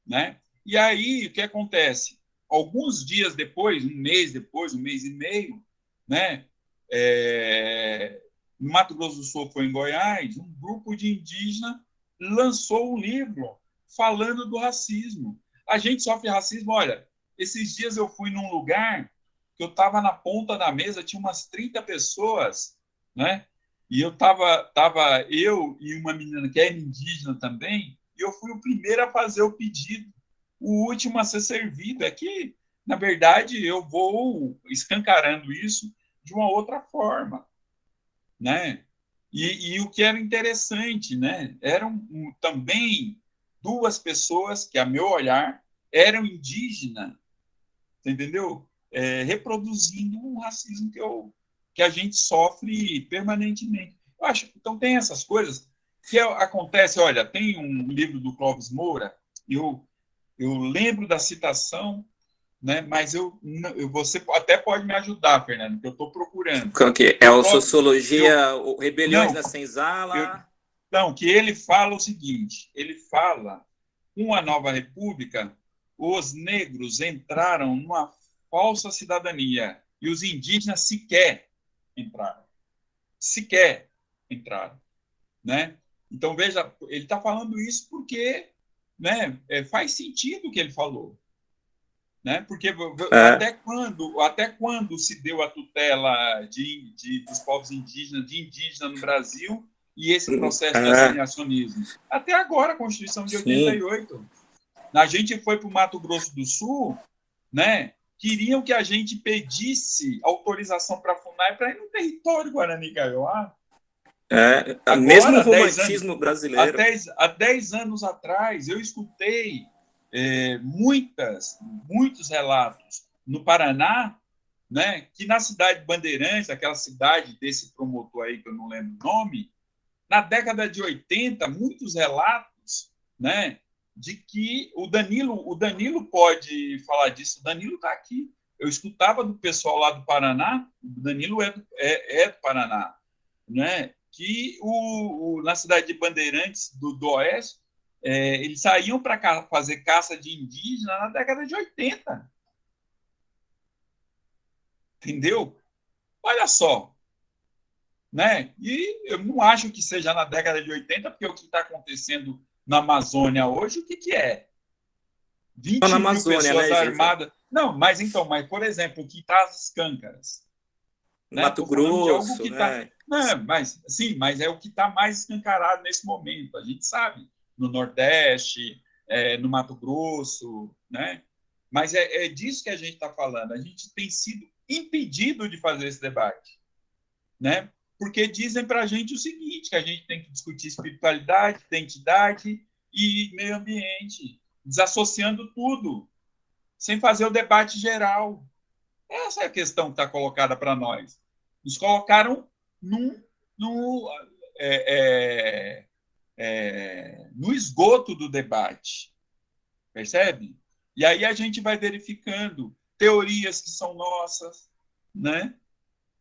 né? E aí, o que acontece? Alguns dias depois, um mês depois, um mês e meio, né? É, Mato Grosso do Sul foi em Goiás, um grupo de indígenas lançou um livro falando do racismo. A gente sofre racismo. Olha, esses dias eu fui num lugar que eu estava na ponta da mesa, tinha umas 30 pessoas, né? E eu estava tava eu e uma menina que é indígena também, e eu fui o primeiro a fazer o pedido, o último a ser servido. É que, na verdade, eu vou escancarando isso de uma outra forma, né? E, e o que era interessante, né? Eram também duas pessoas que, a meu olhar, eram indígenas, entendeu? é, reproduzindo um racismo que, eu, que a gente sofre permanentemente. Eu acho, então tem essas coisas que acontece. Olha, tem um livro do Clóvis Moura, eu, eu lembro da citação, né, mas eu, eu, você até pode me ajudar, Fernando, que eu estou procurando. Que é? o Sociologia, eu, Rebeliões não, da Senzala? Eu, não, que ele fala o seguinte, ele fala, uma nova república, os negros entraram numa falsa cidadania. E os indígenas sequer entraram. Sequer entraram. Né? Então, veja, ele está falando isso porque né, é, faz sentido o que ele falou. Né? Porque é. até, quando, até quando se deu a tutela de, de, dos povos indígenas, de indígena no Brasil, e esse processo é. de assimilacionismo? Até agora, a Constituição de 88. Sim. A gente foi para o Mato Grosso do Sul, né? queriam que a gente pedisse autorização para a FUNAI para ir no território Guarani Kaiowá. É, Agora, mesmo o romantismo anos, brasileiro. Há 10, há 10 anos atrás, eu escutei é, muitas, muitos relatos no Paraná, né, que na cidade de Bandeirantes, aquela cidade desse promotor aí, que eu não lembro o nome, na década de 80, muitos relatos né, de que o Danilo, o Danilo pode falar disso. O Danilo está aqui. Eu escutava do pessoal lá do Paraná, o Danilo é do, é, é do Paraná, né? Que o, o, na cidade de Bandeirantes, do, do Oeste, é, eles saíam para fazer caça de indígena na década de 80. Entendeu? Olha só. Né? E eu não acho que seja na década de 80, porque o que está acontecendo na Amazônia hoje, o que, que é? 20 na mil Amazônia, pessoas né, armadas. Não, mas então, mas por exemplo, o que traz as câncaras. né? Mato Grosso, que tá- né? Não, mas sim, mas é o que está mais escancarado nesse momento. A gente sabe no Nordeste, é, no Mato Grosso, né? Mas é, é disso que a gente está falando. A gente tem sido impedido de fazer esse debate, né? Porque dizem para a gente o seguinte: que a gente tem que discutir espiritualidade, identidade e meio ambiente, desassociando tudo, sem fazer o debate geral. Essa é a questão que está colocada para nós. Nos colocaram num, num, é, é, é, no esgoto do debate. Percebe? E aí a gente vai verificando teorias que são nossas, né?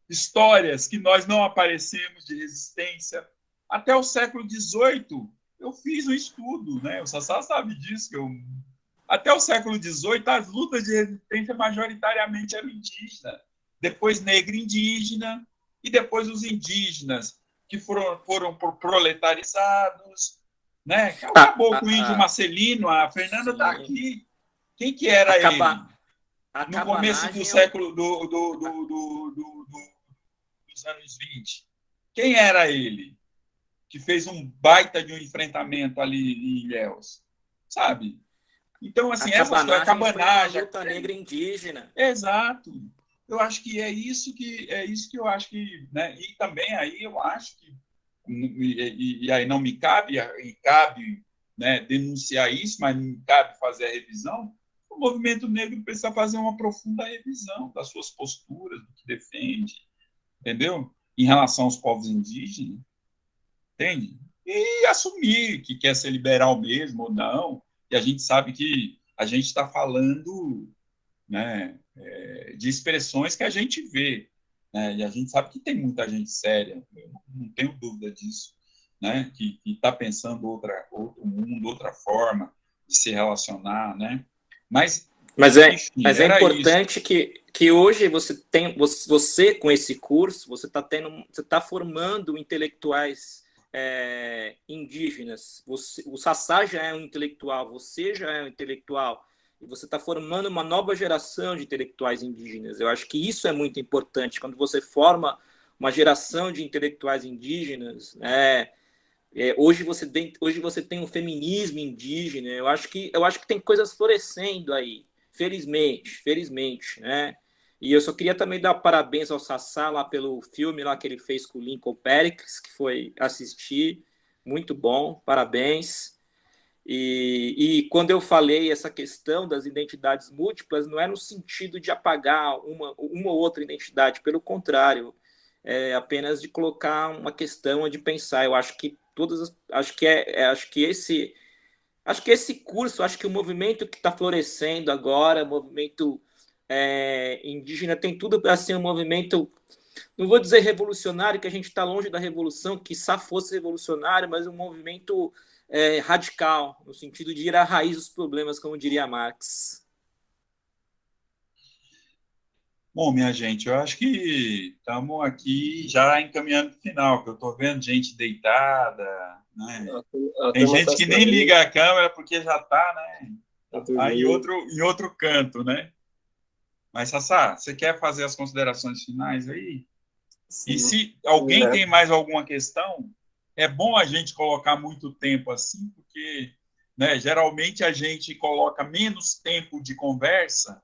histórias que nós não aparecemos de resistência. Até o século XVIII, eu fiz um estudo, né? o Sassá sabe disso, que eu... até o século XVIII, as lutas de resistência majoritariamente eram indígenas, depois negra indígena, e depois os indígenas, que foram, foram proletarizados, né? Acabou Ah, com o índio ah. Marcelino, a Fernanda está aqui. Quem que era Acaba- a ele? No começo cabanagem do século do, do, do, do, do- do- dos anos 20. Quem era ele? Que fez um baita de um enfrentamento ali em Ilhéus. Sabe? Então, assim, a essas coisas, a cabanagem, cabanagem. uma luta negra indígena. Exato. Eu acho que é isso que é isso que eu acho que, né? E também aí eu acho que e, e- e aí não me cabe e cabe, né, denunciar isso, mas não me cabe fazer a revisão. O movimento negro precisa fazer uma profunda revisão das suas posturas, do que defende, entendeu? Em relação aos povos indígenas, entende? E assumir que quer ser liberal mesmo ou não. E a gente sabe que a gente está falando, né, é, de expressões que a gente vê, né, e a gente sabe que tem muita gente séria, não tenho dúvida disso, né, que está pensando outra, outro mundo, outra forma de se relacionar, né, mas, Mas é, enfim, mas é importante que, que hoje você tem, você, você, com esse curso, você está tendo, você está formando intelectuais é, indígenas. Você, o Sassá já é um intelectual, você já é um intelectual, e você está formando uma nova geração de intelectuais indígenas. Eu acho que isso é muito importante. Quando você forma uma geração de intelectuais indígenas, né, é, hoje você tem hoje você tem um feminismo indígena. Eu acho que eu acho que tem coisas florescendo aí, felizmente, felizmente, né? E eu só queria também dar parabéns ao Sassá lá pelo filme lá que ele fez com o Lincoln Pericles, que foi assistir, muito bom, parabéns. E, e quando eu falei essa questão das identidades múltiplas, não é no sentido de apagar uma, uma ou outra identidade, pelo contrário, é apenas de colocar uma questão de pensar. Eu acho que todas, as, acho que é, é, acho que esse, acho que esse curso, acho que o movimento que está florescendo agora, movimento é, indígena, tem tudo para ser um movimento, não vou dizer revolucionário, que a gente está longe da revolução, que só fosse revolucionário, mas um movimento é, radical, no sentido de ir à raiz dos problemas, como diria Marx. Bom, minha gente, eu acho que estamos aqui já encaminhando para o final, que eu estou vendo gente deitada, né? Tem gente que nem liga a câmera porque já está, né? tá em outro, em outro canto, né? Mas, Sassá, você quer fazer as considerações finais aí? E Sim. se alguém É. tem mais alguma questão, é bom a gente colocar muito tempo assim, porque né, geralmente a gente coloca menos tempo de conversa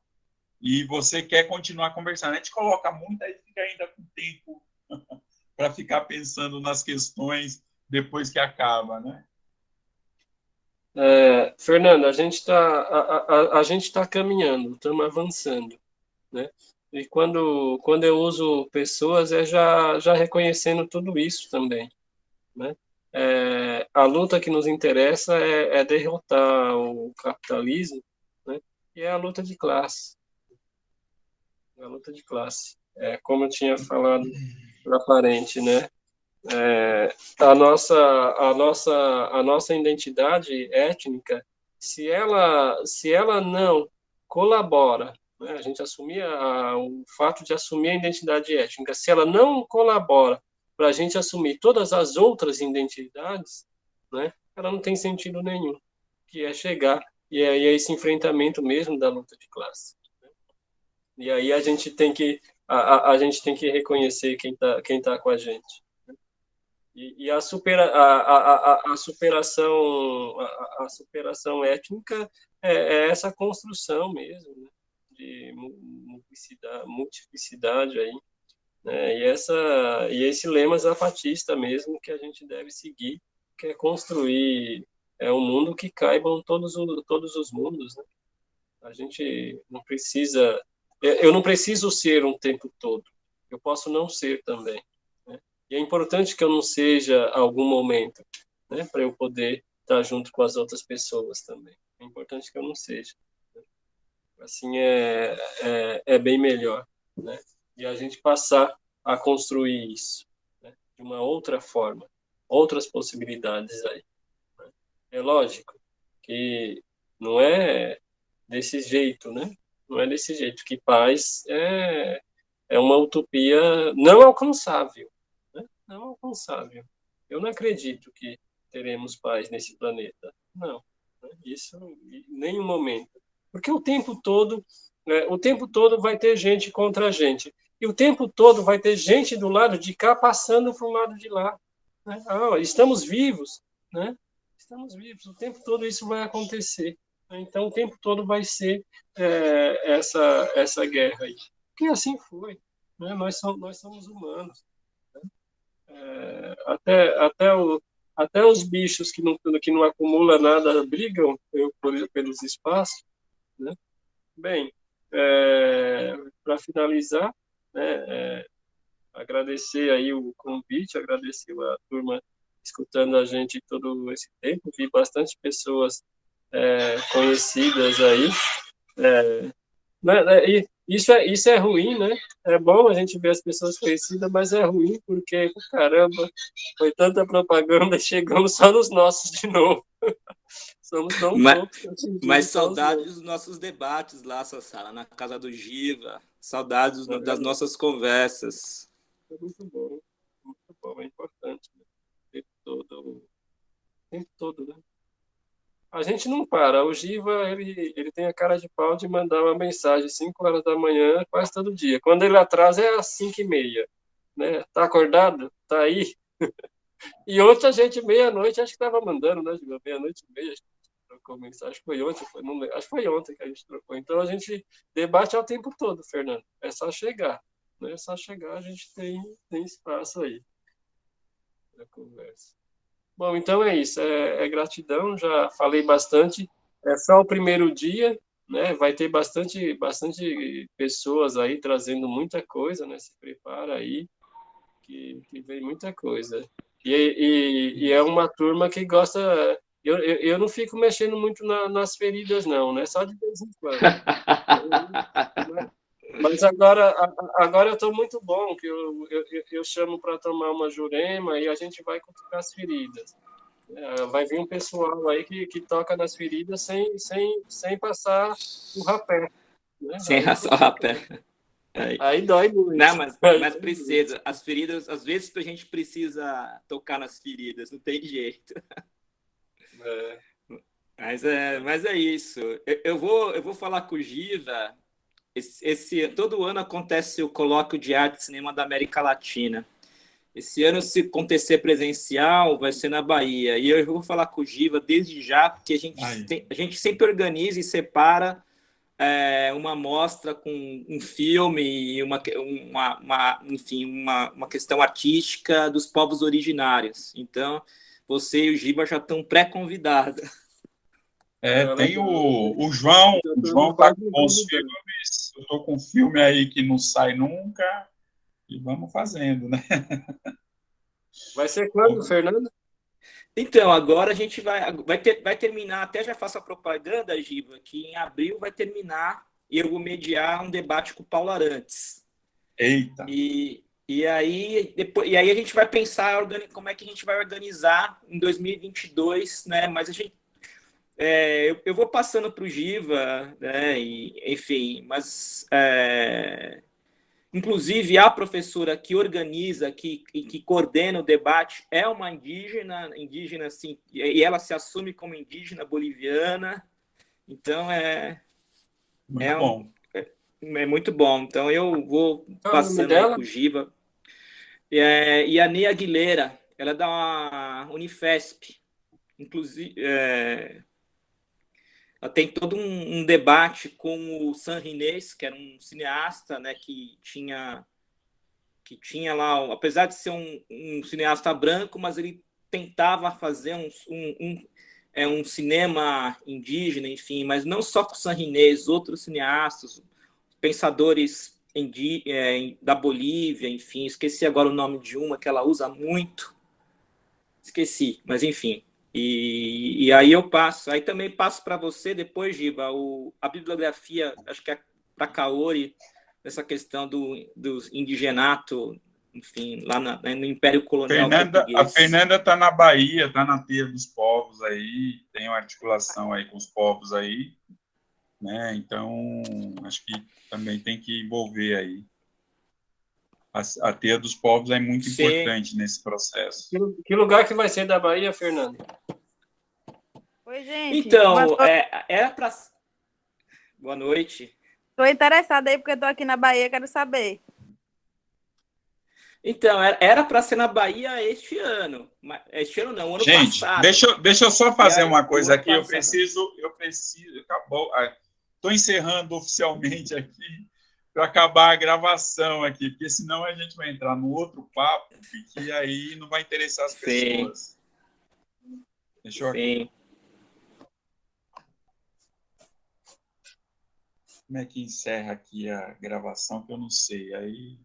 e você quer continuar conversando. A gente coloca muito, aí fica ainda com tempo para ficar pensando nas questões depois que acaba, né? É, Fernando, a gente está a, a, a gente tá caminhando, estamos avançando, né? E quando, quando eu uso pessoas, é já, já reconhecendo tudo isso também, né? É, a luta que nos interessa é, é derrotar o capitalismo, né? E é a luta de classe. É a luta de classe. É, como eu tinha falado para parente, né? é, a nossa a nossa a nossa identidade étnica se ela se ela não colabora né, a gente assumir a, o fato de assumir a identidade étnica se ela não colabora para a gente assumir todas as outras identidades né ela não tem sentido nenhum que é chegar e é, e é esse enfrentamento mesmo da luta de classe né? e aí a gente tem que a, a, a gente tem que reconhecer quem está quem tá com a gente e, e a, supera, a, a, a, superação a, a superação étnica é, é, essa construção mesmo né? de multiplicidade, multiplicidade aí né? e essa e esse lema zapatista mesmo que a gente deve seguir que é construir é um mundo que caibam todos os todos os mundos né? a gente não precisa eu não preciso ser um tempo todo eu posso não ser também e é importante que eu não seja algum momento, né, para eu poder estar junto com as outras pessoas também. É importante que eu não seja. Né? Assim é, é, é, bem melhor, né? E a gente passar a construir isso né? de uma outra forma, outras possibilidades aí. Né? É lógico que não é desse jeito, né? Não é desse jeito que paz é é uma utopia não alcançável, não alcançável. Eu não acredito que teremos paz nesse planeta. Não, né? isso em nenhum momento. Porque o tempo todo, né, o tempo todo vai ter gente contra a gente. E o tempo todo vai ter gente do lado de cá passando para o lado de lá. Né? Ah, estamos vivos, né? Estamos vivos. O tempo todo isso vai acontecer. Então, o tempo todo vai ser é, essa essa guerra aí. Porque assim foi. Né? Nós, somos, nós somos humanos. É, até, até, o, até os bichos que não, que não acumulam nada brigam por, pelos espaços. Né? Bem, é, para finalizar, né, é, agradecer aí o convite, agradecer a turma escutando a gente todo esse tempo, vi bastante pessoas é, conhecidas aí, é, né, né isso é, isso é ruim, né? É bom a gente ver as pessoas conhecidas, mas é ruim porque, caramba, foi tanta propaganda e chegamos só nos nossos de novo. Somos tão mas, poucos. Mas saudades dos nossos debates lá, Sassara, na casa do Giva. Saudades é das nossas conversas. É muito bom, muito bom, é importante. Né? O tempo todo, o tempo todo, né? a gente não para. O Giva, ele, ele tem a cara de pau de mandar uma mensagem às 5 horas da manhã quase todo dia. Quando ele atrasa é às 5 e meia. Né? Tá acordado? Tá aí? e ontem a gente, meia-noite, acho que estava mandando, né, Giva? Meia-noite e meia, trocou. Acho que foi ontem, foi, não, acho que foi ontem que a gente trocou. Então a gente debate ao tempo todo, Fernando. É só chegar. Né? É só chegar, a gente tem, tem espaço aí para conversa. Bom, então é isso. É, é, gratidão. Já falei bastante. É só o primeiro dia, né? Vai ter bastante, bastante pessoas aí trazendo muita coisa, né? Se prepara aí, que, que vem muita coisa. E, e, e é uma turma que gosta. Eu, eu, eu não fico mexendo muito na, nas feridas, não, né? Só de vez em quando. Mas agora, agora eu estou muito bom, que eu, eu, eu chamo para tomar uma jurema e a gente vai cutucar as feridas. É, vai vir um pessoal aí que, que toca nas feridas sem, sem, sem passar o rapé. Né? Sem passar o rapé. Aí. aí dói muito. Não, mas, mas precisa. As feridas, às vezes a gente precisa tocar nas feridas, não tem jeito. É. Mas é, mas é isso. Eu, eu, vou, eu vou falar com o Giva esse, esse, todo ano acontece o colóquio de arte e cinema da América Latina. Esse ano, se acontecer presencial, vai ser na Bahia. E eu vou falar com o Giva desde já, porque a gente, tem, a gente sempre organiza e separa é, uma mostra com um filme e uma, uma, uma, enfim, uma, uma questão artística dos povos originários. Então, você e o Giva já estão pré-convidados. É, tem o, o João, o João tá com os filmes, eu tô com um filme aí que não sai nunca, e vamos fazendo, né? Vai ser quando, Fernando? Então, agora a gente vai, vai, ter, vai terminar, até já faço a propaganda, Giba, que em abril vai terminar e eu vou mediar um debate com o Paulo Arantes. Eita! E, E aí, depois, e aí a gente vai pensar como é que a gente vai organizar em 2022, né? Mas a gente, é, eu, eu, vou passando para o Giva, né? E, enfim, mas é, inclusive a professora que organiza, que, que coordena o debate é uma indígena, indígena assim, e ela se assume como indígena boliviana. Então é muito é bom. Um, é, é, muito bom. Então eu vou passando para o Giva. É, e a Ney Aguilera, ela é da Unifesp. Inclusive, é, ela tem todo um, um, debate com o San Rinês, que era um cineasta, né, que tinha que tinha lá, apesar de ser um, um cineasta branco, mas ele tentava fazer um, um, é, um cinema indígena, enfim, mas não só com San Rinês, outros cineastas, pensadores é, da Bolívia, enfim, esqueci agora o nome de uma que ela usa muito, esqueci, mas enfim. E, e aí eu passo, aí também passo para você depois, Giba, o, a bibliografia, acho que é para Kaori, essa questão do, do indigenato, enfim, lá na, no Império Colonial Fernanda, Português. A Fernanda está na Bahia, está na Teia dos Povos aí, tem uma articulação aí com os povos aí, né? Então, acho que também tem que envolver aí. A, a teia dos povos é muito Sim. importante nesse processo. Que, que, lugar que vai ser da Bahia, Fernando? Oi, gente. Então, é, era para... Boa noite. Estou interessada aí, porque estou aqui na Bahia, quero saber. Então, era para ser na Bahia este ano. Este ano não, ano Gente, passado. Deixa, deixa eu só fazer aí, uma coisa aqui. Passado. Eu preciso, eu preciso. Acabou. Estou encerrando oficialmente aqui para acabar a gravação aqui, porque senão a gente vai entrar no outro papo e aí não vai interessar as pessoas. Sim. Deixa eu Sim. Como é que encerra aqui a gravação que eu não sei. Aí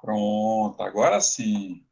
Pronto, agora sim.